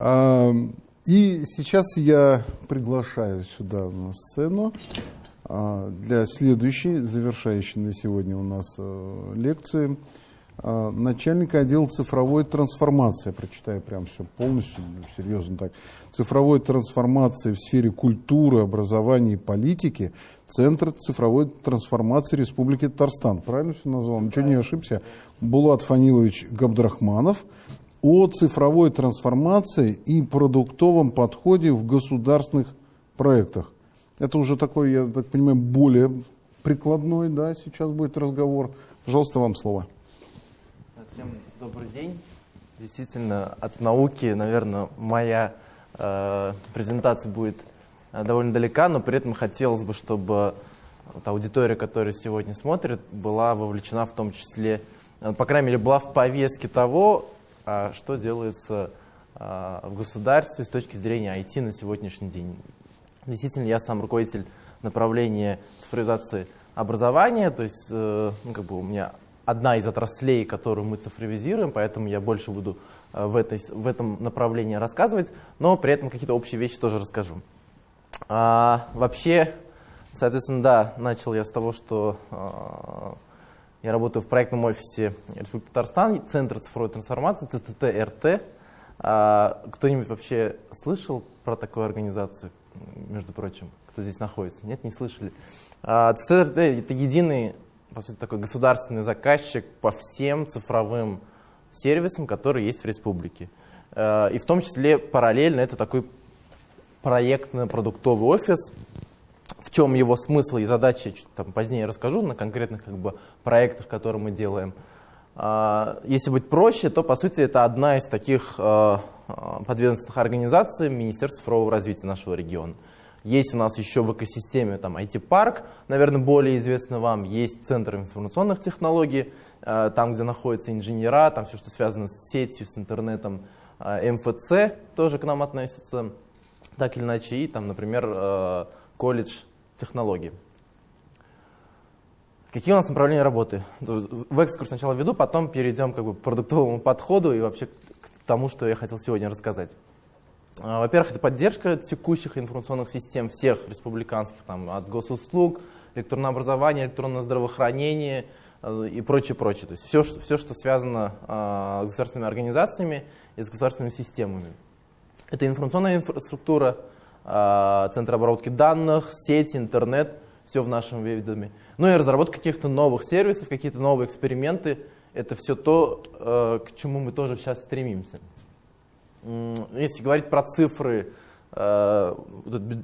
И сейчас я приглашаю сюда на сцену а, для следующей, завершающей на сегодня у нас э, лекции, а, начальника отдела цифровой трансформации. Я прочитаю прям все полностью, серьезно так. Цифровой трансформации в сфере культуры, образования и политики Центр цифровой трансформации Республики Татарстан. Правильно все назвал? Ничего не ошибся. Булат Фанилович Габдрахманов о цифровой трансформации и продуктовом подходе в государственных проектах. Это уже такой, я так понимаю, более прикладной, да, сейчас будет разговор. Пожалуйста, вам слово. Всем добрый день. Действительно, от науки, наверное, моя э, презентация будет э, довольно далека, но при этом хотелось бы, чтобы вот аудитория, которая сегодня смотрит, была вовлечена в том числе, э, по крайней мере, была в повестке того, что делается э, в государстве с точки зрения IT на сегодняшний день. Действительно, я сам руководитель направления цифровизации образования, то есть э, ну, как бы у меня одна из отраслей, которую мы цифровизируем, поэтому я больше буду э, в, этой, в этом направлении рассказывать, но при этом какие-то общие вещи тоже расскажу. А, вообще, соответственно, да, начал я с того, что а, я работаю в проектном офисе Республики Татарстан, Центр цифровой трансформации, ТТТ-РТ. А, Кто-нибудь вообще слышал про такую организацию, между прочим, кто здесь находится? Нет, не слышали. А, это единый по сути, такой государственный заказчик по всем цифровым сервисам, которые есть в республике. Э, и в том числе параллельно это такой проектно-продуктовый офис. В чем его смысл и задача, там позднее расскажу на конкретных как бы, проектах, которые мы делаем. Э, если быть проще, то по сути это одна из таких э, подведомственных организаций Министерства цифрового развития нашего региона. Есть у нас еще в экосистеме там IT-парк, наверное, более известный вам. Есть Центр информационных технологий, э, там, где находятся инженера, там все, что связано с сетью, с интернетом. Э, МФЦ тоже к нам относится, так или иначе. И там, например, э, колледж технологий. Какие у нас направления работы? В экскурс сначала веду, потом перейдем как бы, к продуктовому подходу и вообще к тому, что я хотел сегодня рассказать. А, во-первых, это поддержка текущих информационных систем всех республиканских, там, от госуслуг, электронное образование, электронное здравоохранение э, и прочее, прочее. То есть все, все что связано а, с государственными организациями и с государственными системами. Это информационная инфраструктура, центр обработки данных, сети, интернет, все в нашем ведоме. Ну и разработка каких-то новых сервисов, какие-то новые эксперименты. Это все то, э, к чему мы тоже сейчас стремимся. Если говорить про цифры, э,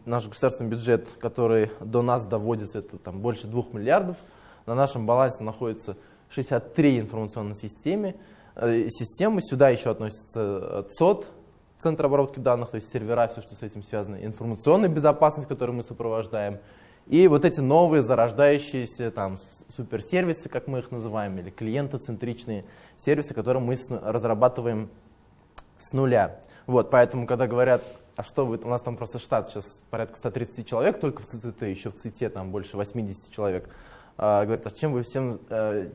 наш государственный бюджет, который до нас доводится, это там больше 2 миллиардов. На нашем балансе находится 63 информационные системы. Э, системы. Сюда еще относится ЦОД, Центр обработки данных, то есть сервера, все, что с этим связано, информационная безопасность, которую мы сопровождаем, и вот эти новые зарождающиеся там суперсервисы, как мы их называем, или клиентоцентричные сервисы, которые мы разрабатываем с нуля. Вот, поэтому, когда говорят, а что вы, у нас там просто штат сейчас порядка 130 человек, только в ЦТТ, еще в ЦИТе там больше 80 человек, а, говорят, а чем вы всем э,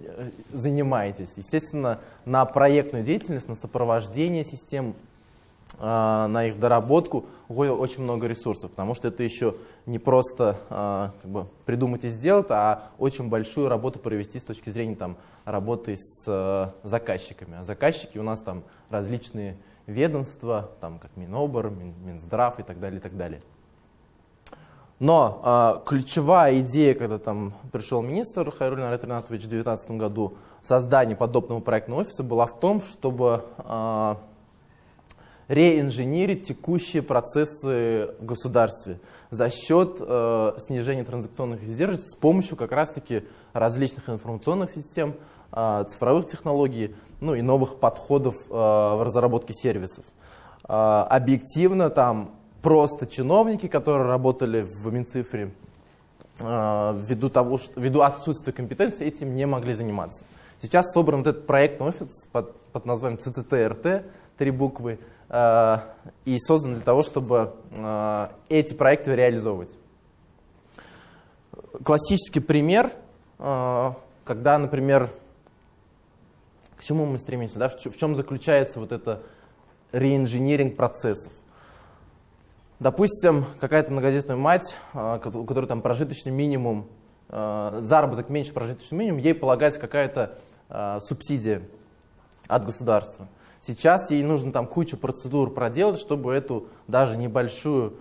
занимаетесь? Естественно, на проектную деятельность, на сопровождение систем, на их доработку уходит очень много ресурсов, потому что это еще не просто э, как бы, придумать и сделать, а очень большую работу провести с точки зрения там, работы с э, заказчиками. А заказчики у нас там различные ведомства, там, как Минобр, Минздрав и так далее, и так далее. Но э, ключевая идея, когда там пришел министр Хайрулин Арет Ринатович в 2019 году, создание подобного проектного офиса была в том, чтобы э, реинженерить текущие процессы в государстве за счет э, снижения транзакционных издержек с помощью как раз-таки различных информационных систем, э, цифровых технологий, ну и новых подходов э, в разработке сервисов. Э, объективно там просто чиновники, которые работали в Минцифре, э, ввиду, того, что, ввиду отсутствия компетенции, этим не могли заниматься. Сейчас собран вот этот проектный офис под, под названием ЦЦТРТ, три буквы, и создан для того, чтобы эти проекты реализовывать. Классический пример, когда, например, к чему мы стремимся, да? в чем заключается вот эта реинжиниринг процессов. Допустим, какая-то многодетная мать, у которой там прожиточный минимум, заработок меньше прожиточного минимума, ей полагается какая-то субсидия от государства. Сейчас ей нужно там кучу процедур проделать, чтобы эту даже небольшую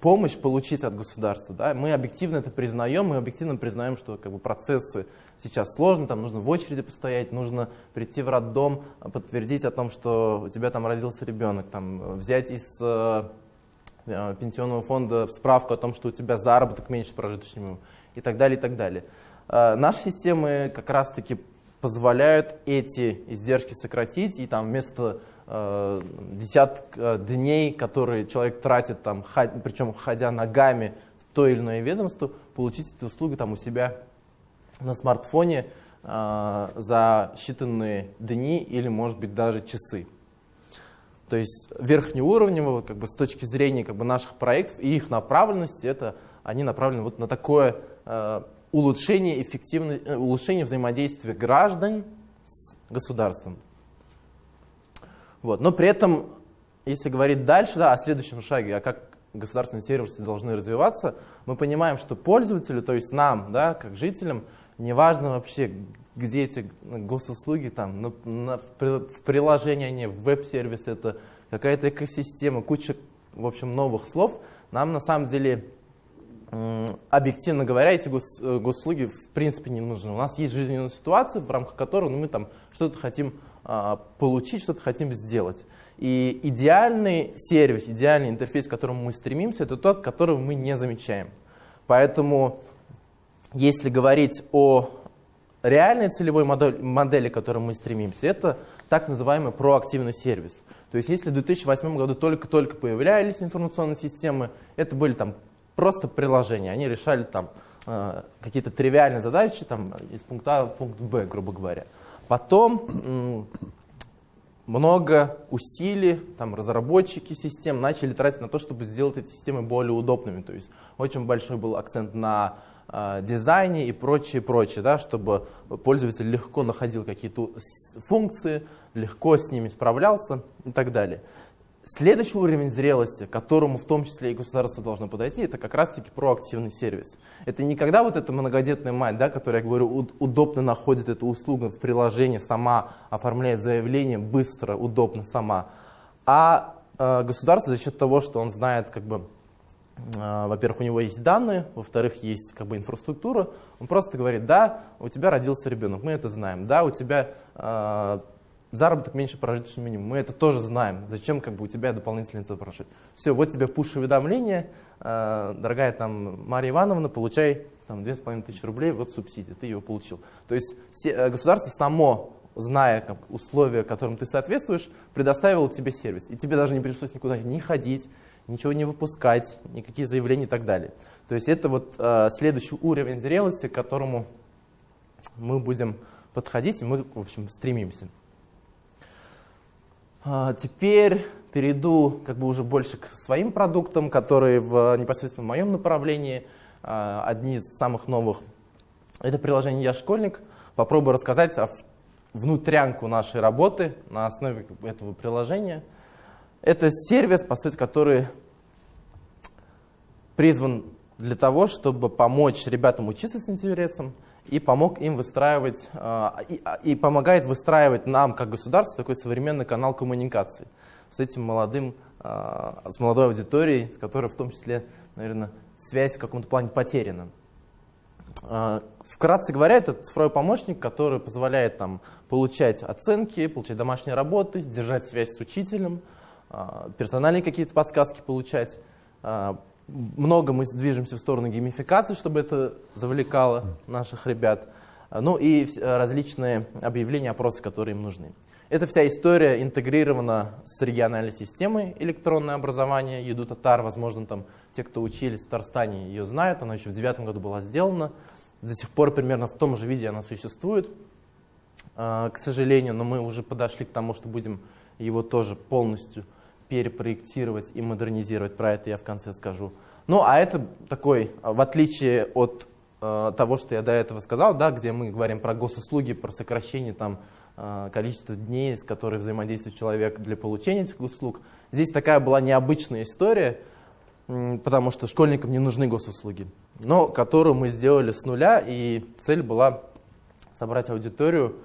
помощь получить от государства. Да? Мы объективно это признаем, мы объективно признаем, что как бы, процессы сейчас сложны, там нужно в очереди постоять, нужно прийти в роддом, подтвердить о том, что у тебя там родился ребенок, там, взять из э, э пенсионного фонда справку о том, что у тебя заработок меньше прожиточного и так далее, и так далее. Э, наши системы как раз-таки позволяют эти издержки сократить, и там вместо э, десяток э, дней, которые человек тратит, там, ход, причем ходя ногами в то или иное ведомство, получить эти услуги там, у себя на смартфоне э, за считанные дни или, может быть, даже часы. То есть верхнеуровнево, как бы, с точки зрения как бы, наших проектов и их направленности, это они направлены вот на такое э, улучшение, эффективности, э, улучшение взаимодействия граждан с государством. Вот. Но при этом, если говорить дальше да, о следующем шаге, а как государственные сервисы должны развиваться, мы понимаем, что пользователю, то есть нам, да, как жителям, неважно вообще, где эти госуслуги, там, на, на, в приложении они, в веб-сервис, это какая-то экосистема, куча, в общем, новых слов, нам на самом деле объективно говоря, эти гос, э, госуслуги в принципе не нужны. У нас есть жизненная ситуация, в рамках которой ну, мы там что-то хотим а, получить, что-то хотим сделать. И идеальный сервис, идеальный интерфейс, к которому мы стремимся, это тот, которого мы не замечаем. Поэтому, если говорить о реальной целевой модели, модели, к которой мы стремимся, это так называемый проактивный сервис. То есть, если в 2008 году только-только появлялись информационные системы, это были там просто приложения. Они решали там э, какие-то тривиальные задачи там, из пункта А в пункт Б, грубо говоря. Потом много усилий, там, разработчики систем начали тратить на то, чтобы сделать эти системы более удобными. То есть очень большой был акцент на э, дизайне и прочее, прочее, да, чтобы пользователь легко находил какие-то функции, легко с ними справлялся и так далее. Следующий уровень зрелости, к которому в том числе и государство должно подойти, это как раз-таки проактивный сервис. Это не когда вот эта многодетная мать, да, которая, я говорю, удобно находит эту услугу в приложении, сама оформляет заявление, быстро, удобно сама, а э, государство за счет того, что он знает, как бы, э, во-первых, у него есть данные, во-вторых, есть как бы инфраструктура, он просто говорит, да, у тебя родился ребенок, мы это знаем, да, у тебя э, заработок меньше прожиточного минимума. Мы это тоже знаем. Зачем как бы у тебя дополнительный цел? Все, вот тебе пуш-уведомление, э, дорогая там Мария Ивановна, получай там 2500 рублей, вот субсидия, ты ее получил. То есть э, государство само, зная как, условия, которым ты соответствуешь, предоставило тебе сервис. И тебе даже не пришлось никуда не ходить, ничего не выпускать, никакие заявления и так далее. То есть это вот э, следующий уровень зрелости, к которому мы будем подходить, и мы, в общем, стремимся. А, теперь перейду как бы уже больше к своим продуктам, которые в непосредственно моем направлении. А, одни из самых новых – это приложение «Я школьник». Попробую рассказать о внутрянку нашей работы на основе этого приложения. Это сервис, по сути, который призван для того, чтобы помочь ребятам учиться с интересом – и помог им выстраивать, а, и, а, и помогает выстраивать нам, как государство, такой современный канал коммуникации с этим молодым, а, с молодой аудиторией, с которой в том числе, наверное, связь в каком-то плане потеряна. Вкратце говоря, это цифровой помощник, который позволяет там, получать оценки, получать домашние работы, держать связь с учителем, персональные какие-то подсказки получать, много мы движемся в сторону геймификации, чтобы это завлекало наших ребят. Ну и различные объявления, опросы, которые им нужны. Эта вся история интегрирована с региональной системой электронное образование. Еду Татар, возможно, там те, кто учились в Татарстане, ее знают. Она еще в девятом году была сделана. До сих пор примерно в том же виде она существует, а, к сожалению, но мы уже подошли к тому, что будем его тоже полностью перепроектировать и модернизировать. Про это я в конце скажу. Ну, а это такой, в отличие от э, того, что я до этого сказал, да, где мы говорим про госуслуги, про сокращение там, э, количество дней, с которыми взаимодействует человек для получения этих услуг. Здесь такая была необычная история, потому что школьникам не нужны госуслуги, но которую мы сделали с нуля, и цель была собрать аудиторию,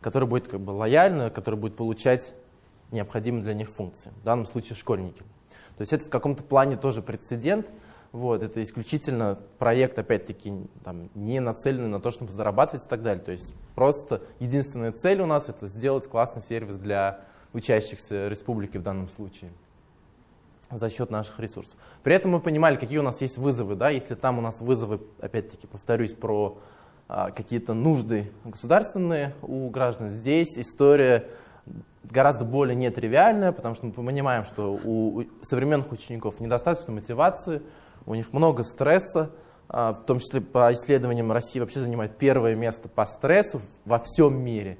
которая будет как бы лояльна, которая будет получать необходимые для них функции, в данном случае школьники. То есть это в каком-то плане тоже прецедент, вот, это исключительно проект, опять-таки, не нацеленный на то, чтобы зарабатывать и так далее. То есть просто единственная цель у нас это сделать классный сервис для учащихся республики в данном случае за счет наших ресурсов. При этом мы понимали, какие у нас есть вызовы. Да? Если там у нас вызовы, опять-таки, повторюсь, про а, какие-то нужды государственные у граждан, здесь история гораздо более нетривиальная, потому что мы понимаем, что у современных учеников недостаточно мотивации, у них много стресса, а, в том числе по исследованиям России вообще занимает первое место по стрессу во всем мире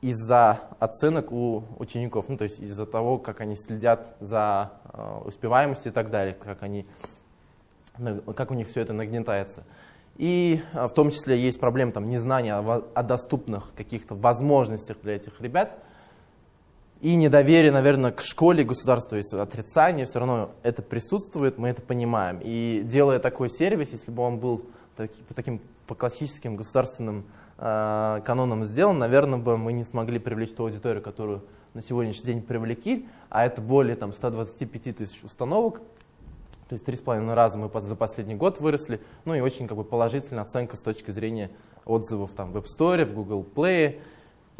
из-за оценок у учеников, ну, то есть из-за того, как они следят за а, успеваемостью и так далее, как, они, как у них все это нагнетается. И а, в том числе есть проблема там, незнания о, доступных каких-то возможностях для этих ребят – и недоверие, наверное, к школе государству, есть отрицание, все равно это присутствует, мы это понимаем. И делая такой сервис, если бы он был таки, по таким по классическим государственным э, канонам сделан, наверное, бы мы не смогли привлечь ту аудиторию, которую на сегодняшний день привлекли, а это более там, 125 тысяч установок, то есть три с половиной раза мы за последний год выросли, ну и очень как бы, положительная оценка с точки зрения отзывов там, в App Store, в Google Play,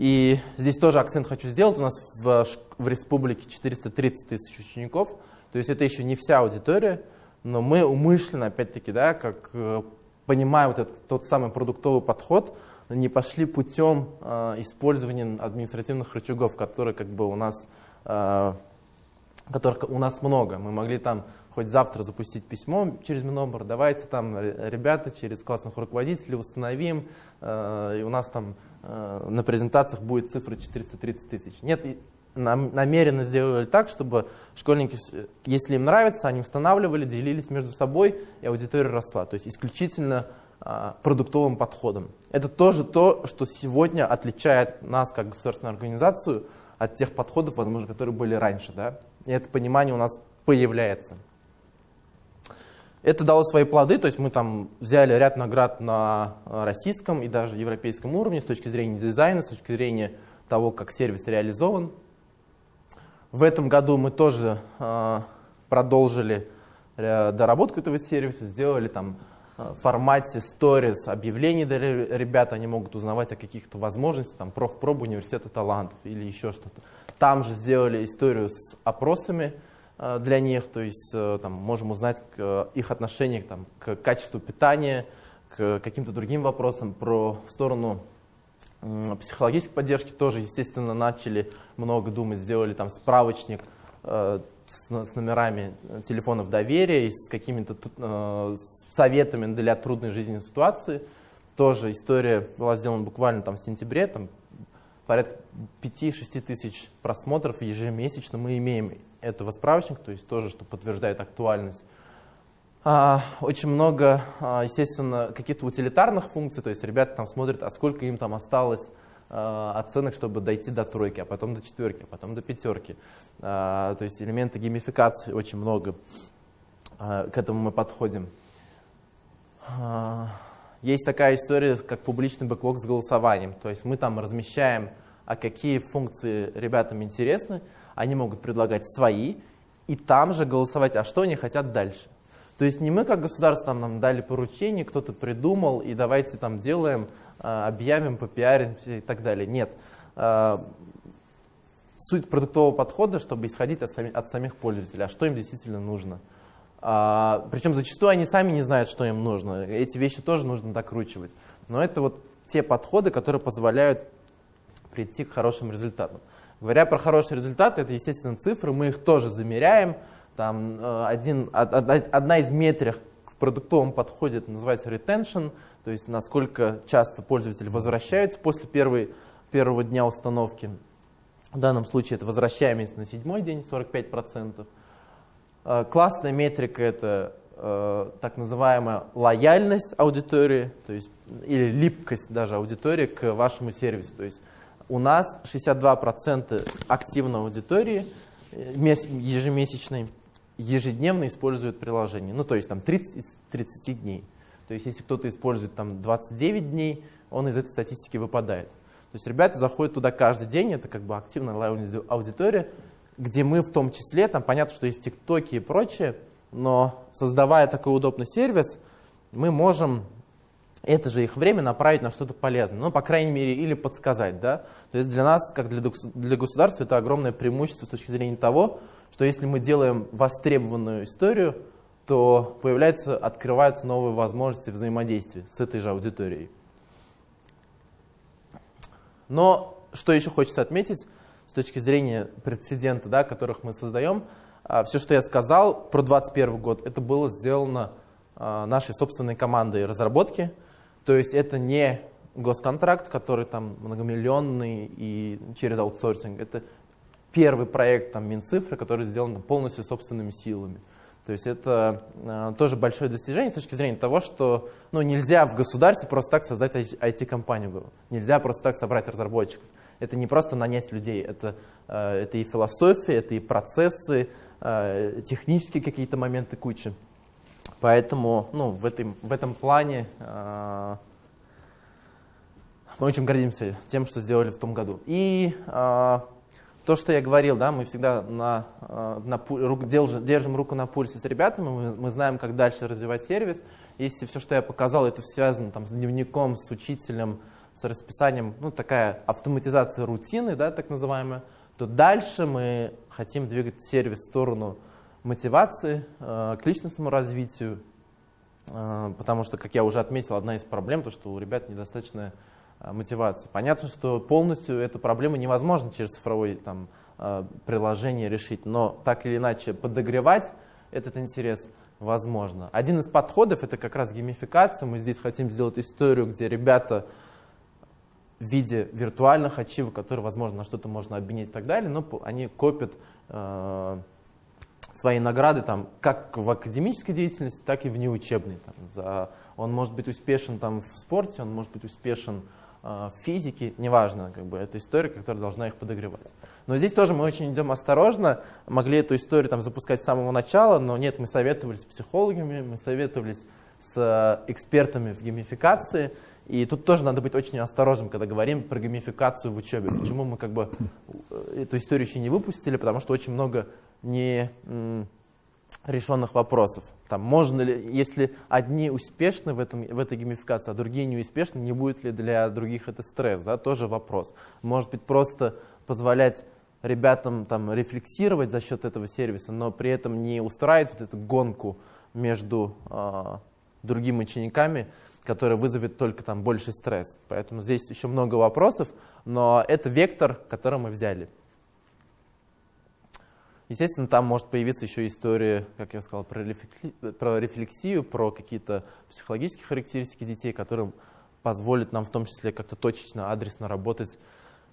и здесь тоже акцент хочу сделать. У нас в, в республике 430 тысяч учеников. То есть это еще не вся аудитория, но мы умышленно, опять-таки, да, как э, понимая вот этот тот самый продуктовый подход, не пошли путем э, использования административных рычагов, которые как бы у нас, э, которых у нас много. Мы могли там хоть завтра запустить письмо через Минобр, давайте там, ребята, через классных руководителей установим, э, и у нас там на презентациях будет цифра 430 тысяч. Нет, намеренно сделали так, чтобы школьники, если им нравится, они устанавливали, делились между собой, и аудитория росла. То есть исключительно э, продуктовым подходом. Это тоже то, что сегодня отличает нас как государственную организацию от тех подходов, возможно, которые были раньше. Да? И это понимание у нас появляется. Это дало свои плоды, то есть мы там взяли ряд наград на э, российском и даже европейском уровне с точки зрения дизайна, с точки зрения того, как сервис реализован. В этом году мы тоже э, продолжили э, доработку этого сервиса, сделали там в формате stories объявлений для ребят, они могут узнавать о каких-то возможностях, там профпробу университета талантов или еще что-то. Там же сделали историю с опросами, для них, то есть э, там, можем узнать их отношение там, к качеству питания, к каким-то другим вопросам. Про в сторону психологической поддержки тоже, естественно, начали много думать, сделали там справочник э, с, с номерами телефонов доверия и с какими-то э, советами для трудной жизненной ситуации. Тоже история была сделана буквально там в сентябре, там порядка 5-6 тысяч просмотров ежемесячно мы имеем этого справочника, то есть тоже, что подтверждает актуальность. А, очень много, а, естественно, каких-то утилитарных функций, то есть ребята там смотрят, а сколько им там осталось а, оценок, чтобы дойти до тройки, а потом до четверки, а потом до пятерки. То есть элементы геймификации очень много. К этому мы подходим. Есть такая история, как публичный бэклог с голосованием. То есть мы там размещаем, а какие функции ребятам интересны, они могут предлагать свои, и там же голосовать, а что они хотят дальше. То есть не мы как государство нам дали поручение, кто-то придумал, и давайте там делаем, а, объявим, попиаримся и так далее. Нет. А, суть продуктового подхода, чтобы исходить от самих, от самих пользователей, а что им действительно нужно. А, причем зачастую они сами не знают, что им нужно. Эти вещи тоже нужно докручивать. Но это вот те подходы, которые позволяют прийти к хорошим результатам. Говоря про хорошие результаты, это, естественно, цифры, мы их тоже замеряем. Там, э, один, одна из метрик в продуктовом подходе называется retention, то есть насколько часто пользователи возвращаются после первой, первого дня установки. В данном случае это возвращаемость на седьмой день, 45%. Э, классная метрика – это э, так называемая лояльность аудитории, то есть, или липкость даже аудитории к вашему сервису. То есть у нас 62% активной аудитории э, ежемесячной ежедневно используют приложение. Ну, то есть там 30 из 30 дней. То есть если кто-то использует там 29 дней, он из этой статистики выпадает. То есть ребята заходят туда каждый день, это как бы активная аудитория, где мы в том числе, там понятно, что есть тиктоки и прочее, но создавая такой удобный сервис, мы можем это же их время направить на что-то полезное, ну, по крайней мере, или подсказать, да. То есть для нас, как для, для государства, это огромное преимущество с точки зрения того, что если мы делаем востребованную историю, то появляются, открываются новые возможности взаимодействия с этой же аудиторией. Но что еще хочется отметить с точки зрения прецедента, да, которых мы создаем, а, все, что я сказал про 2021 год, это было сделано а, нашей собственной командой разработки. То есть это не госконтракт, который там многомиллионный и через аутсорсинг. Это первый проект там, Минцифры, который сделан полностью собственными силами. То есть это э, тоже большое достижение с точки зрения того, что ну, нельзя в государстве просто так создать IT-компанию. Нельзя просто так собрать разработчиков. Это не просто нанять людей, это, э, это и философия, это и процессы, э, технические какие-то моменты куча. Поэтому ну, в, этой, в этом плане э, мы очень гордимся тем, что сделали в том году. И э, то, что я говорил, да, мы всегда на, э, на, держим, держим руку на пульсе с ребятами, мы, мы знаем, как дальше развивать сервис. Если все, что я показал, это связано там, с дневником, с учителем, с расписанием, ну, такая автоматизация рутины, да, так называемая, то дальше мы хотим двигать сервис в сторону мотивации, э, к личностному развитию, э, потому что, как я уже отметил, одна из проблем, то, что у ребят недостаточная Э, мотивации. Понятно, что полностью эту проблему невозможно через цифровое там, приложение решить, но так или иначе подогревать этот интерес возможно. Один из подходов это как раз геймификация. Мы здесь хотим сделать историю, где ребята в виде виртуальных ачивок, которые, возможно, на что-то можно обменять и так далее, но они копят свои награды там, как в академической деятельности, так и в неучебной. Там, за, он может быть успешен там, в спорте, он может быть успешен Э, физики, неважно, как бы, это история, которая должна их подогревать. Но здесь тоже мы очень идем осторожно, могли эту историю там, запускать с самого начала, но нет, мы советовались с психологами, мы советовались с э, экспертами в геймификации, и тут тоже надо быть очень осторожным, когда говорим про геймификацию в учебе. Почему мы как бы э, эту историю еще не выпустили, потому что очень много не решенных вопросов. Там, можно ли, если одни успешны в, этом, в этой геймификации, а другие не успешны, не будет ли для других это стресс? Да? Тоже вопрос. Может быть, просто позволять ребятам там, рефлексировать за счет этого сервиса, но при этом не устраивать вот эту гонку между э, другими учениками, которая вызовет только там больше стресс. Поэтому здесь еще много вопросов, но это вектор, который мы взяли. Естественно, там может появиться еще история, как я сказал, про, рефлексию, про какие-то психологические характеристики детей, которые позволят нам в том числе как-то точечно, адресно работать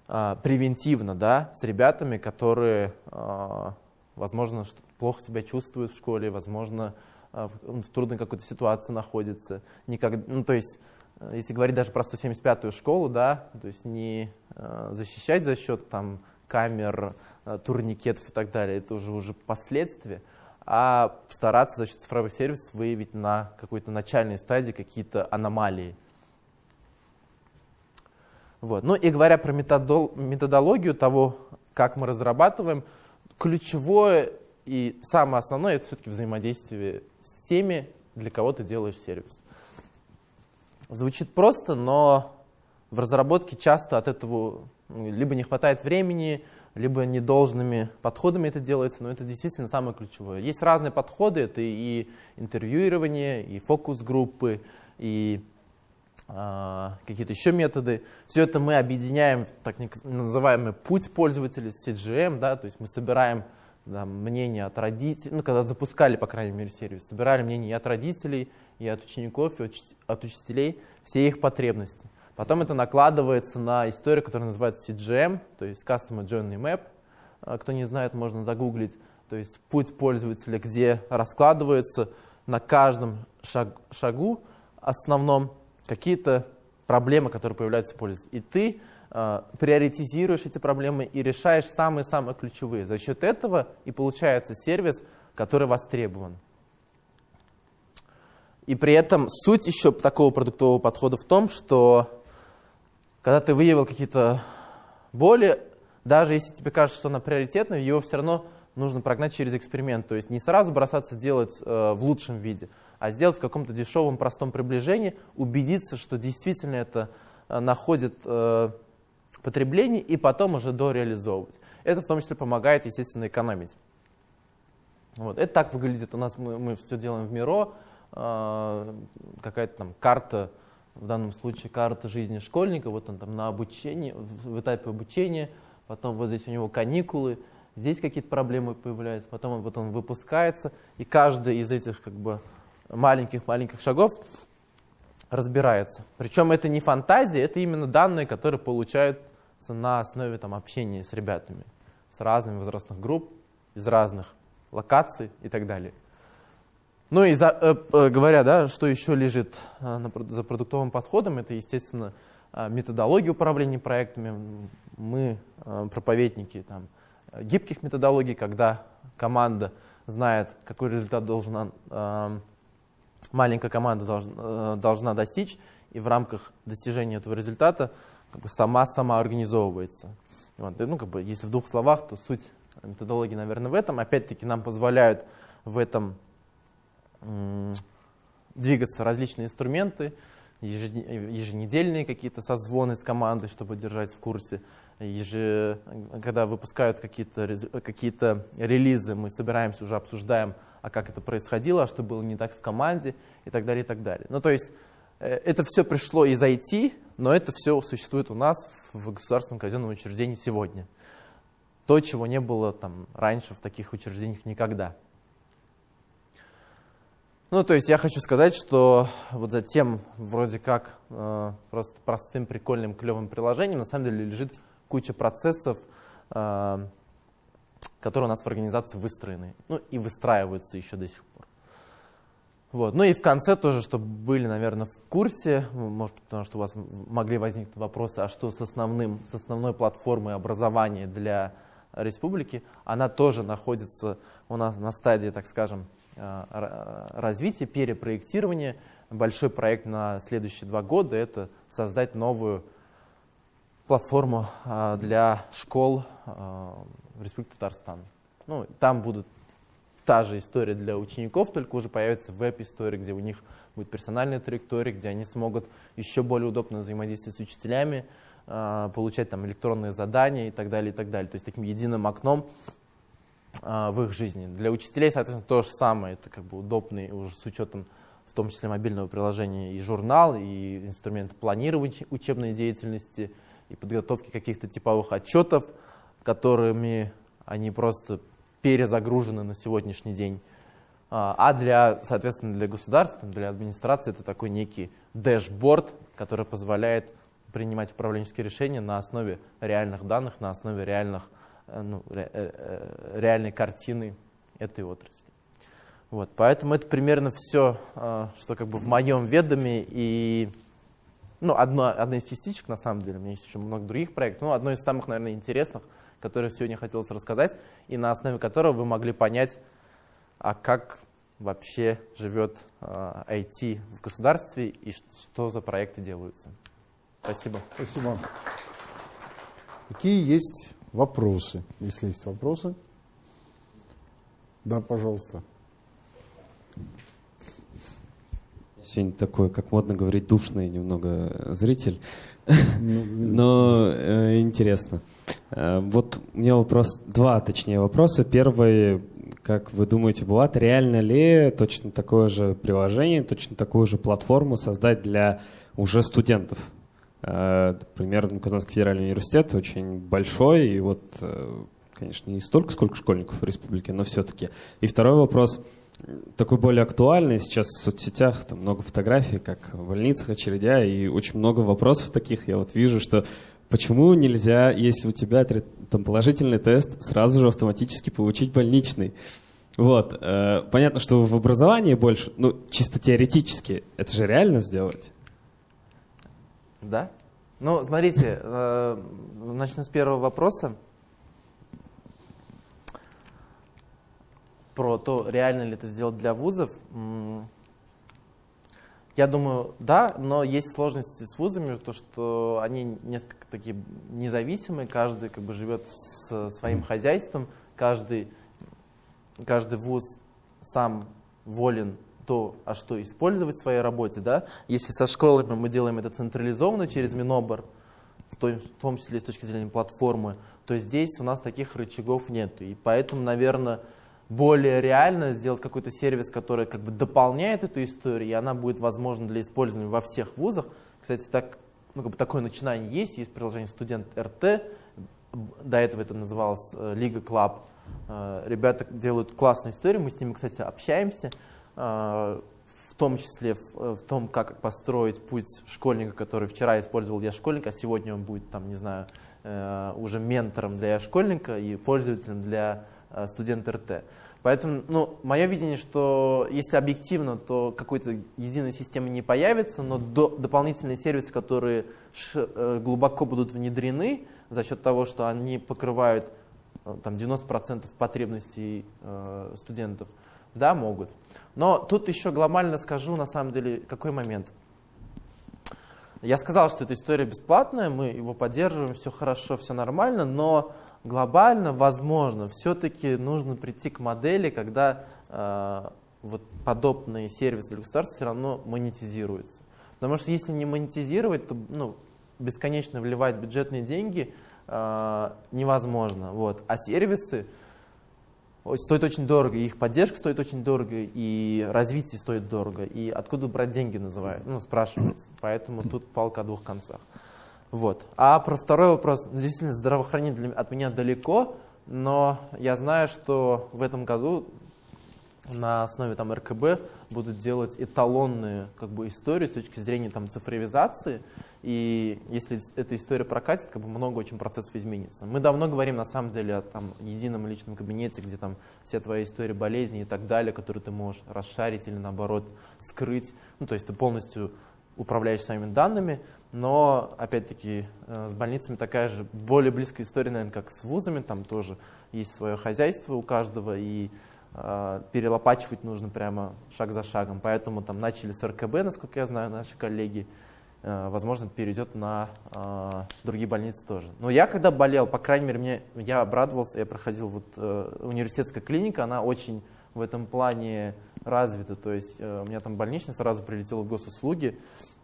а, превентивно да, с ребятами, которые, а, возможно, плохо себя чувствуют в школе, возможно, а, в, в трудной какой-то ситуации находятся. Никак, ну, то есть, если говорить даже про 175-ю школу, да, то есть не а, защищать за счет там, камер, э, турникетов и так далее, это уже, уже последствия, а стараться за счет цифровых сервисов выявить на какой-то начальной стадии какие-то аномалии. Вот. Ну и говоря про методологию того, как мы разрабатываем, ключевое и самое основное это все-таки взаимодействие теми, для кого ты делаешь сервис. Звучит просто, но в разработке часто от этого либо не хватает времени, либо недолжными подходами это делается, но это действительно самое ключевое. Есть разные подходы, это и интервьюирование, и фокус-группы, и э, какие-то еще методы. Все это мы объединяем в так называемый путь пользователя, CGM, да, то есть мы собираем да, мнение от родителей, ну, когда запускали, по крайней мере, сервис, собирали мнение и от родителей, и от учеников, и от учителей, все их потребности. Потом это накладывается на историю, которая называется CGM, то есть Customer Journey Map. А, кто не знает, можно загуглить. То есть путь пользователя, где раскладывается на каждом шаг, шагу основном какие-то проблемы, которые появляются в пользователе. И ты приоритизируешь эти проблемы и решаешь самые-самые ключевые. За счет этого и получается сервис, который востребован. И при этом суть еще такого продуктового подхода в том, что когда ты выявил какие-то боли, даже если тебе кажется, что она приоритетная, его все равно нужно прогнать через эксперимент. То есть не сразу бросаться делать э, в лучшем виде, а сделать в каком-то дешевом, простом приближении, убедиться, что действительно это э, находит э, потребление, и потом уже дореализовывать. Это в том числе помогает, естественно, экономить. Вот. Это так выглядит у нас, мы, мы все делаем в Миро, а, какая-то там карта, в данном случае карта жизни школьника, вот он там на обучении, в этапе обучения, потом вот здесь у него каникулы, здесь какие-то проблемы появляются, потом вот он выпускается, и каждый из этих как бы маленьких-маленьких шагов разбирается. Причем это не фантазия, это именно данные, которые получаются на основе там, общения с ребятами, с разными возрастных групп, из разных локаций и так далее. Ну и за, э, э, говоря, да, что еще лежит э, на, за продуктовым подходом, это, естественно, э, методология управления проектами. Мы э, проповедники там, гибких методологий, когда команда знает, какой результат должна, э, маленькая команда должна, э, должна достичь, и в рамках достижения этого результата как бы сама сама организовывается. Вот. Ну, как бы, если в двух словах, то суть методологии, наверное, в этом. Опять-таки нам позволяют в этом двигаться различные инструменты, еженедельные какие-то созвоны с командой, чтобы держать в курсе. Еже, когда выпускают какие-то какие релизы, мы собираемся, уже обсуждаем, а как это происходило, а что было не так в команде и так далее, и так далее. Ну, то есть это все пришло из IT, но это все существует у нас в государственном казенном учреждении сегодня. То, чего не было там раньше в таких учреждениях никогда. Ну, то есть я хочу сказать, что вот за тем вроде как э, просто простым, прикольным, клевым приложением на самом деле лежит куча процессов, э, которые у нас в организации выстроены, ну и выстраиваются еще до сих. Вот. Ну и в конце тоже, чтобы были, наверное, в курсе, может, потому что у вас могли возникнуть вопросы, а что с, основным, с основной платформой образования для республики, она тоже находится у нас на стадии, так скажем, Э, развития, перепроектирования. Большой проект на следующие два года – это создать новую платформу э, для школ э, в Республике Татарстан. Ну, там будут та же история для учеников, только уже появится веб-история, где у них будет персональная траектория, где они смогут еще более удобно взаимодействовать с учителями, получать там электронные задания и так далее, и так далее. То есть таким единым окном а, в их жизни. Для учителей, соответственно, то же самое. Это как бы удобный уже с учетом в том числе мобильного приложения и журнал, и инструмент планирования учебной деятельности, и подготовки каких-то типовых отчетов, которыми они просто перезагружены на сегодняшний день. А, а для, соответственно, для государства, для администрации это такой некий дэшборд, который позволяет принимать управленческие решения на основе реальных данных, на основе реальных Э, ну, э, э, реальной картины этой отрасли. Вот, поэтому это примерно все, что как бы в моем ведоме. И ну, одно, одна из частичек, на самом деле, у меня есть еще много других проектов, но одно из самых, наверное, интересных, которые сегодня хотелось рассказать, и на основе которого вы могли понять, а как вообще живет IT в государстве и что за проекты делаются. Спасибо. Спасибо. Какие есть вопросы. Если есть вопросы. Да, пожалуйста. Сегодня такой, как модно говорить, душный немного зритель, ну, но э, интересно. Э, вот у меня вопрос, два точнее вопроса. Первый, как вы думаете, Булат, реально ли точно такое же приложение, точно такую же платформу создать для уже студентов? Например, э, Казанский федеральный университет очень большой, и вот, э, конечно, не столько, сколько школьников в республике, но все-таки. И второй вопрос, такой более актуальный. Сейчас в соцсетях там много фотографий, как в больницах, очередя, и очень много вопросов таких. Я вот вижу, что почему нельзя, если у тебя там положительный тест, сразу же автоматически получить больничный? Вот. Э, понятно, что в образовании больше, ну, чисто теоретически, это же реально сделать? Да? Ну, смотрите, э, начну с первого вопроса. Про то, реально ли это сделать для вузов. Я думаю, да, но есть сложности с вузами, то что они несколько такие независимые, каждый как бы живет с своим хозяйством, каждый, каждый вуз сам волен то, а что использовать в своей работе. Да? Если со школами мы делаем это централизованно через Минобр, в том, в том числе с точки зрения платформы, то здесь у нас таких рычагов нет. И поэтому, наверное, более реально сделать какой-то сервис, который как бы дополняет эту историю, и она будет возможна для использования во всех вузах. Кстати, так, ну, как бы такое начинание есть, есть приложение «Студент РТ», до этого это называлось э, «Лига Club». Э, ребята делают классную историю, мы с ними, кстати, общаемся. А, в том числе в, том, как построить путь школьника, который вчера использовал я школьника, а сегодня он будет, там, не знаю, э, уже ментором для школьника и пользователем для э, студента РТ. Поэтому, ну, мое видение, что если объективно, то какой-то единой системы не появится, но до, дополнительные сервисы, которые ш, э, глубоко будут внедрены за счет того, что они покрывают там, 90% потребностей э, студентов, да, могут. Но тут еще глобально скажу, на самом деле, какой момент. Я сказал, что эта история бесплатная, мы его поддерживаем, все хорошо, все нормально, но глобально, возможно, все-таки нужно прийти к модели, когда э, вот подобные сервисы для государства все равно монетизируются. Потому что если не монетизировать, то ну, бесконечно вливать бюджетные деньги э, невозможно. Вот. А сервисы, стоит очень дорого, их поддержка стоит очень дорого, и развитие стоит дорого, и откуда брать деньги называют, ну, спрашивается. Поэтому тут палка о двух концах. Вот. А про второй вопрос, действительно, здравоохранение от меня далеко, но я знаю, что в этом году на основе там РКБ будут делать эталонные как бы, истории с точки зрения там, цифровизации. И если эта история прокатит, как бы много очень процессов изменится. Мы давно говорим на самом деле о там, едином личном кабинете, где там все твои истории болезни и так далее, которые ты можешь расшарить или наоборот скрыть. Ну, то есть ты полностью управляешь своими данными, но, опять-таки, э, с больницами такая же более близкая история, наверное, как с вузами, там тоже есть свое хозяйство у каждого, и э, перелопачивать нужно прямо шаг за шагом. Поэтому там начали с РКБ, насколько я знаю, наши коллеги. Э, возможно, перейдет на э, другие больницы тоже. Но я когда болел, по крайней мере, мне, я обрадовался, я проходил вот э, университетская клиника, она очень в этом плане развита. То есть э, у меня там больничный сразу прилетел в госуслуги,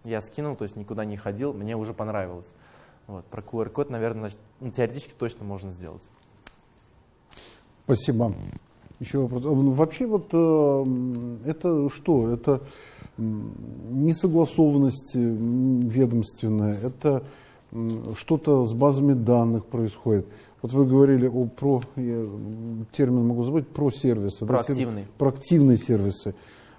я скинул, то есть никуда не ходил, мне уже понравилось. Вот, про QR-код, наверное, значит, ну, теоретически точно можно сделать. Спасибо. Еще вопрос. Вообще вот э, это что? Это несогласованность ведомственная, это что-то с базами данных происходит. Вот вы говорили о про, я термин могу забыть, про сервисы. Проактивные. Да, проактивные сервисы.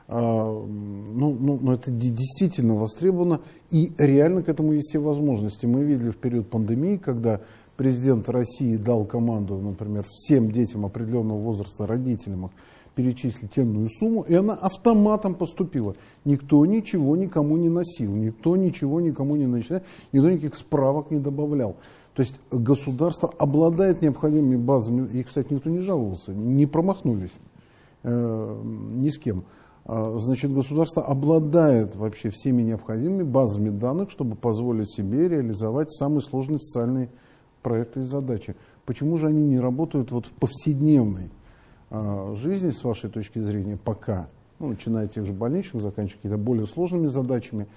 А, ну, ну, ну, это действительно востребовано, и реально к этому есть все возможности. Мы видели в период пандемии, когда президент России дал команду, например, всем детям определенного возраста, родителям перечислить темную сумму, и она автоматом поступила. Никто ничего никому не носил, никто ничего никому не начинал, никто никаких справок не добавлял. То есть государство обладает необходимыми базами, и, кстати, никто не жаловался, не промахнулись э, ни с кем. А, значит, государство обладает вообще всеми необходимыми базами данных, чтобы позволить себе реализовать самые сложные социальные проекты и задачи. Почему же они не работают вот в повседневной а, жизни, с вашей точки зрения, пока? Ну, начиная от тех же больничных, заканчивая какими-то более сложными задачами.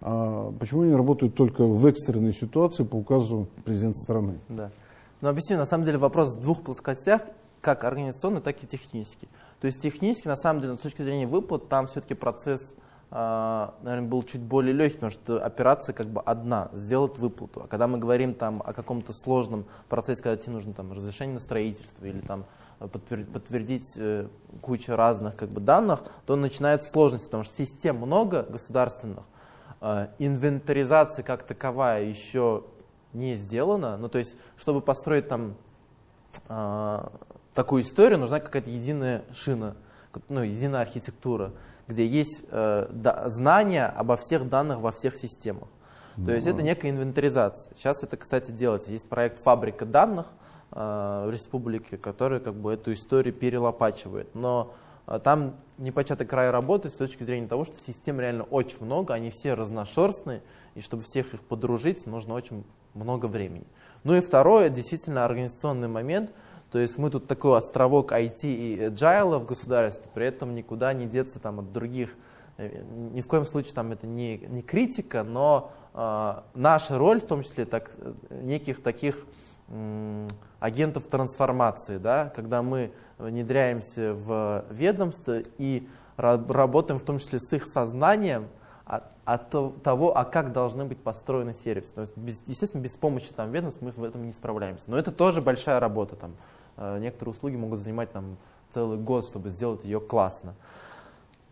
А, почему они работают только в экстренной ситуации по указу президента страны? Да. Ну, объясню, на самом деле вопрос в двух плоскостях, как организационный, так и технический. То есть технически, на самом деле, с точки зрения выплат, там все-таки процесс, а, наверное, был чуть более легкий, потому что операция как бы одна, сделать выплату. А когда мы говорим там о каком-то сложном процессе, когда тебе нужно там разрешение на строительство или там подтвердить, э, кучу разных как бы, данных, то начинаются сложности, потому что систем много государственных, э, инвентаризация как таковая еще не сделана. Ну, то есть, чтобы построить там э, такую историю, нужна какая-то единая шина, ну, единая архитектура, где есть э, да, знания обо всех данных во всех системах. То есть это некая инвентаризация. Сейчас это, кстати, делается. Есть проект «Фабрика данных» э, в республике, который как бы эту историю перелопачивает. Но э, там непочатый край работает с точки зрения того, что систем реально очень много, они все разношерстные, и чтобы всех их подружить, нужно очень много времени. Ну и второе, действительно организационный момент, то есть мы тут такой островок IT и agile в государстве, при этом никуда не деться там от других Э, ни в коем случае там это не, не критика, но э, наша роль, в том числе так, неких таких э, агентов трансформации, да, когда мы внедряемся в ведомство и работаем в том числе с их сознанием от, от того, а как должны быть построены сервисы. То есть, без, естественно, без помощи там, ведомств мы в этом не справляемся. Но это тоже большая работа. Там, э, некоторые услуги могут занимать там, целый год, чтобы сделать ее классно.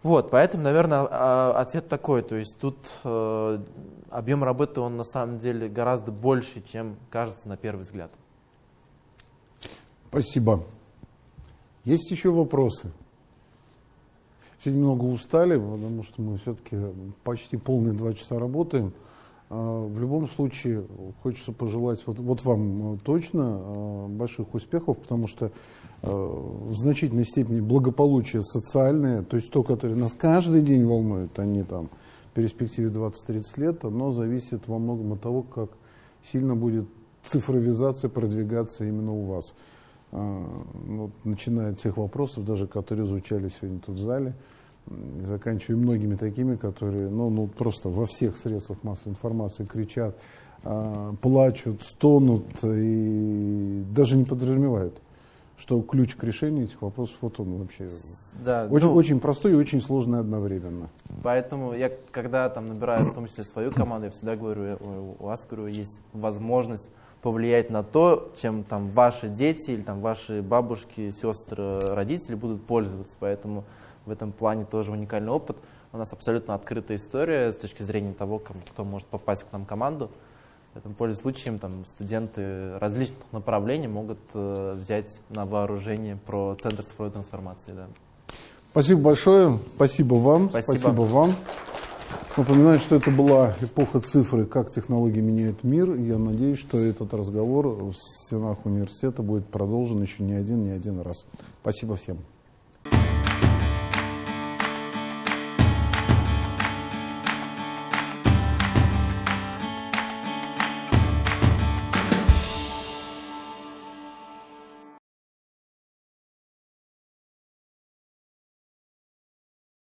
Вот, поэтому, наверное, а, ответ такой. То есть тут э, объем работы, он на самом деле гораздо больше, чем кажется на первый взгляд. Спасибо. Есть еще вопросы? Все немного устали, потому что мы все-таки почти полные два часа работаем. А, в любом случае, хочется пожелать вот, вот вам точно а, больших успехов, потому что в значительной степени благополучие социальное, то есть то, которое нас каждый день волнует, а не там в перспективе 20-30 лет, оно зависит во многом от того, как сильно будет цифровизация продвигаться именно у вас. А, вот, начиная от тех вопросов, даже которые звучали сегодня тут в зале, заканчивая многими такими, которые ну, ну, просто во всех средствах массовой информации кричат, а, плачут, стонут и даже не подразумевают что ключ к решению этих вопросов вот он вообще да, очень, ну, очень простой и очень сложный одновременно. Поэтому я, когда там набираю в том числе свою команду, я всегда говорю, у вас говорю, есть возможность повлиять на то, чем там ваши дети или там ваши бабушки, сестры, родители будут пользоваться. Поэтому в этом плане тоже уникальный опыт. У нас абсолютно открытая история с точки зрения того, кто может попасть к нам в команду. Поэтому, пользуясь случаем, там, студенты различных направлений могут э, взять на вооружение про Центр цифровой трансформации. Да. Спасибо большое. Спасибо вам. Спасибо, Спасибо вам. Напоминаю, что это была эпоха цифры, как технологии меняют мир. Я надеюсь, что этот разговор в стенах университета будет продолжен еще не один, не один раз. Спасибо всем.